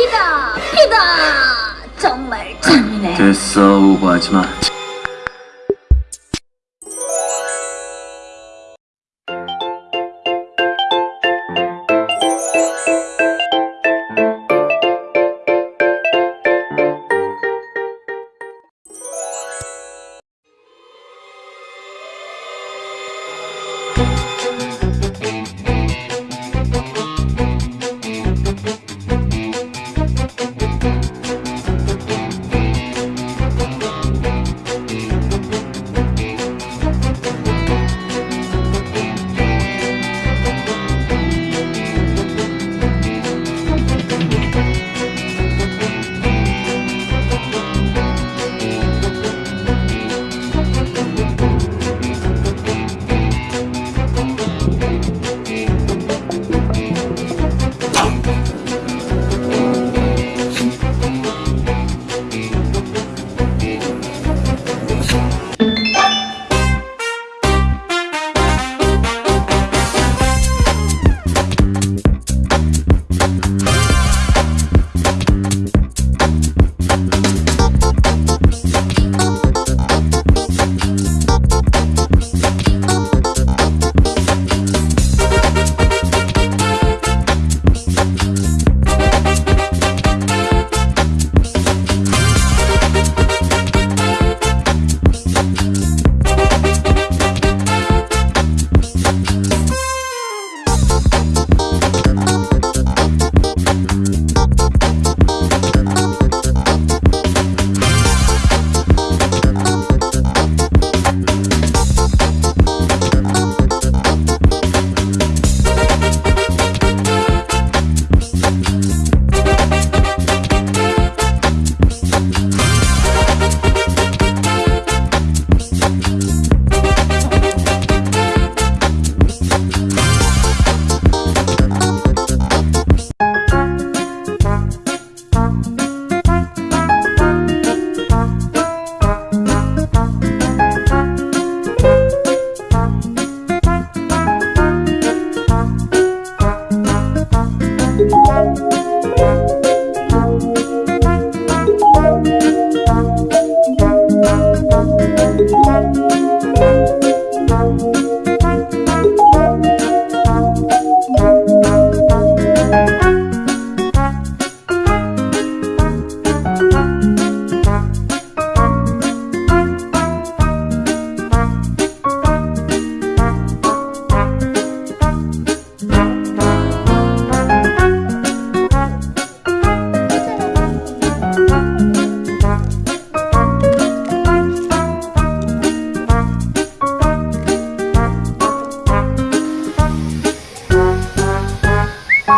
피다 피다 정말 잔인해 됐어 오버하지 마.